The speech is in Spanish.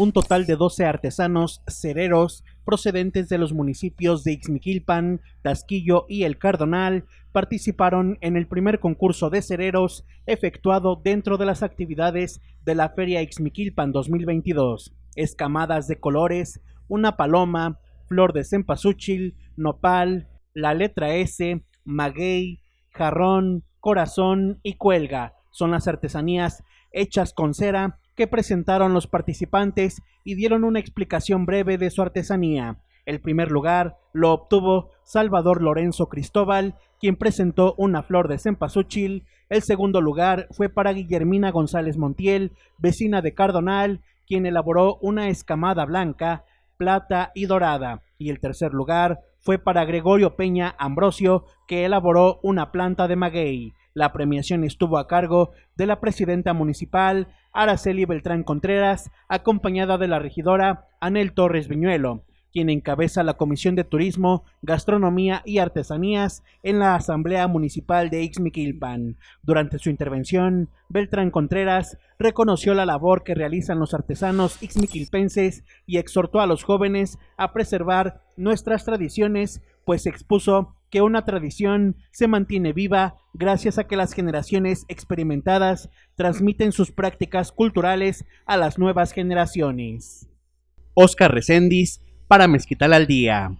un total de 12 artesanos cereros procedentes de los municipios de Ixmiquilpan, Tasquillo y El Cardonal participaron en el primer concurso de cereros efectuado dentro de las actividades de la Feria Ixmiquilpan 2022. Escamadas de colores, una paloma, flor de cempasúchil, nopal, la letra S, maguey, jarrón, corazón y cuelga son las artesanías hechas con cera que presentaron los participantes y dieron una explicación breve de su artesanía. El primer lugar lo obtuvo Salvador Lorenzo Cristóbal, quien presentó una flor de cempasúchil. El segundo lugar fue para Guillermina González Montiel, vecina de Cardonal, quien elaboró una escamada blanca, plata y dorada. Y el tercer lugar fue para Gregorio Peña Ambrosio, que elaboró una planta de maguey. La premiación estuvo a cargo de la presidenta municipal Araceli Beltrán Contreras, acompañada de la regidora Anel Torres Viñuelo, quien encabeza la Comisión de Turismo, Gastronomía y Artesanías en la Asamblea Municipal de Ixmiquilpan. Durante su intervención, Beltrán Contreras reconoció la labor que realizan los artesanos ixmiquilpenses y exhortó a los jóvenes a preservar nuestras tradiciones, pues expuso que una tradición se mantiene viva gracias a que las generaciones experimentadas transmiten sus prácticas culturales a las nuevas generaciones. Oscar Recendis para Mezquital al Día.